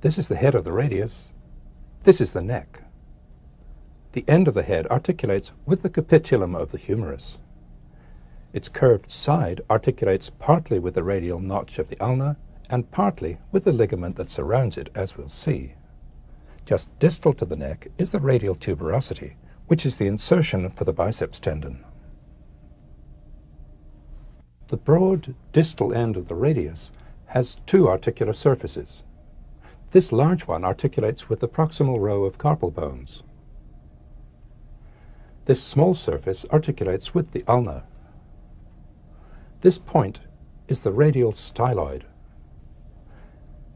This is the head of the radius. This is the neck. The end of the head articulates with the capitulum of the humerus. Its curved side articulates partly with the radial notch of the ulna and partly with the ligament that surrounds it, as we'll see. Just distal to the neck is the radial tuberosity, which is the insertion for the biceps tendon. The broad distal end of the radius has two articular surfaces. This large one articulates with the proximal row of carpal bones. This small surface articulates with the ulna. This point is the radial styloid,